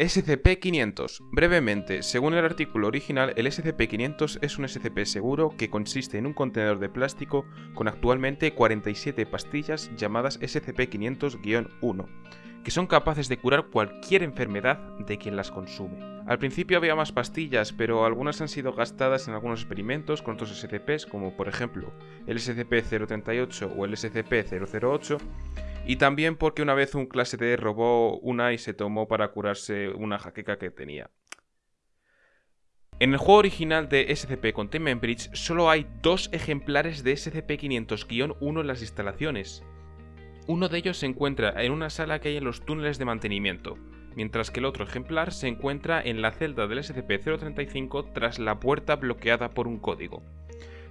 SCP-500. Brevemente, según el artículo original, el SCP-500 es un SCP seguro que consiste en un contenedor de plástico con actualmente 47 pastillas llamadas SCP-500-1, que son capaces de curar cualquier enfermedad de quien las consume. Al principio había más pastillas, pero algunas han sido gastadas en algunos experimentos con otros SCPs, como por ejemplo el SCP-038 o el SCP-008, y también porque una vez un clase D robó una y se tomó para curarse una jaqueca que tenía. En el juego original de SCP Containment Bridge solo hay dos ejemplares de SCP-500-1 en las instalaciones. Uno de ellos se encuentra en una sala que hay en los túneles de mantenimiento, mientras que el otro ejemplar se encuentra en la celda del SCP-035 tras la puerta bloqueada por un código.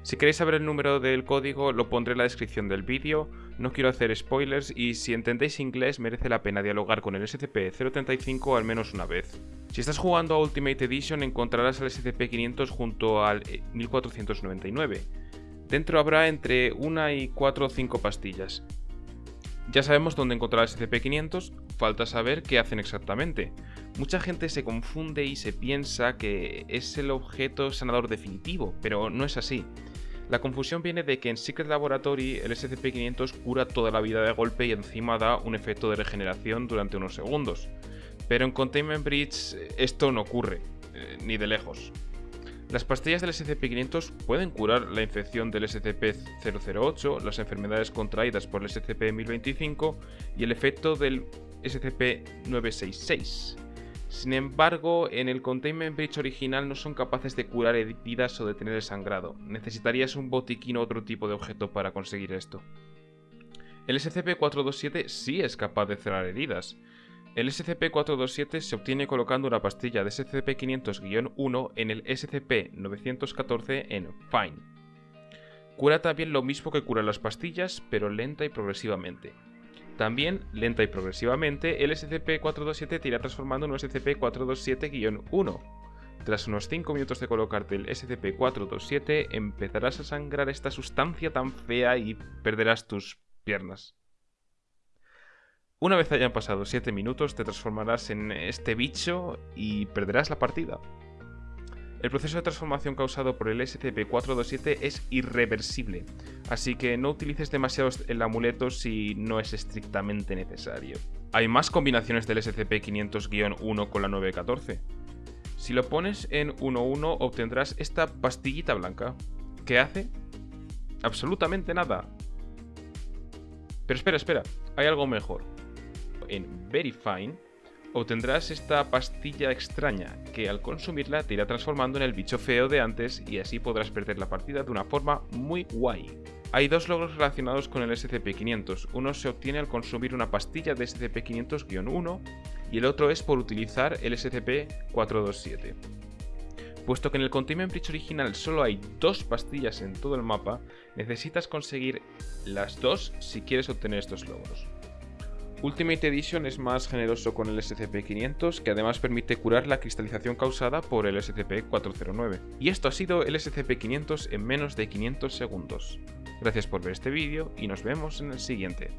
Si queréis saber el número del código lo pondré en la descripción del vídeo, no quiero hacer spoilers y si entendéis inglés merece la pena dialogar con el SCP-035 al menos una vez. Si estás jugando a Ultimate Edition encontrarás al SCP-500 junto al 1499. Dentro habrá entre una y 4 o 5 pastillas. Ya sabemos dónde encontrar el SCP-500, falta saber qué hacen exactamente. Mucha gente se confunde y se piensa que es el objeto sanador definitivo, pero no es así. La confusión viene de que en Secret Laboratory el SCP-500 cura toda la vida de golpe y encima da un efecto de regeneración durante unos segundos. Pero en Containment Bridge esto no ocurre, eh, ni de lejos. Las pastillas del SCP-500 pueden curar la infección del SCP-008, las enfermedades contraídas por el SCP-1025 y el efecto del SCP-966. Sin embargo, en el Containment Breach original no son capaces de curar heridas o detener el sangrado. Necesitarías un botiquín o otro tipo de objeto para conseguir esto. El SCP-427 sí es capaz de cerrar heridas. El SCP-427 se obtiene colocando una pastilla de SCP-500-1 en el SCP-914 en Fine. Cura también lo mismo que cura las pastillas, pero lenta y progresivamente. También, lenta y progresivamente, el SCP-427 te irá transformando en un SCP-427-1. Tras unos 5 minutos de colocarte el SCP-427, empezarás a sangrar esta sustancia tan fea y perderás tus piernas. Una vez hayan pasado 7 minutos, te transformarás en este bicho y perderás la partida. El proceso de transformación causado por el SCP-427 es irreversible, así que no utilices demasiado el amuleto si no es estrictamente necesario. Hay más combinaciones del SCP-500-1 con la 914. Si lo pones en 1.1 obtendrás esta pastillita blanca. ¿Qué hace? Absolutamente nada. Pero espera, espera, hay algo mejor. En Very Fine obtendrás esta pastilla extraña que al consumirla te irá transformando en el bicho feo de antes y así podrás perder la partida de una forma muy guay. Hay dos logros relacionados con el SCP-500, uno se obtiene al consumir una pastilla de SCP-500-1 y el otro es por utilizar el SCP-427. Puesto que en el Containment Breach original solo hay dos pastillas en todo el mapa, necesitas conseguir las dos si quieres obtener estos logros. Ultimate Edition es más generoso con el SCP-500, que además permite curar la cristalización causada por el SCP-409. Y esto ha sido el SCP-500 en menos de 500 segundos. Gracias por ver este vídeo y nos vemos en el siguiente.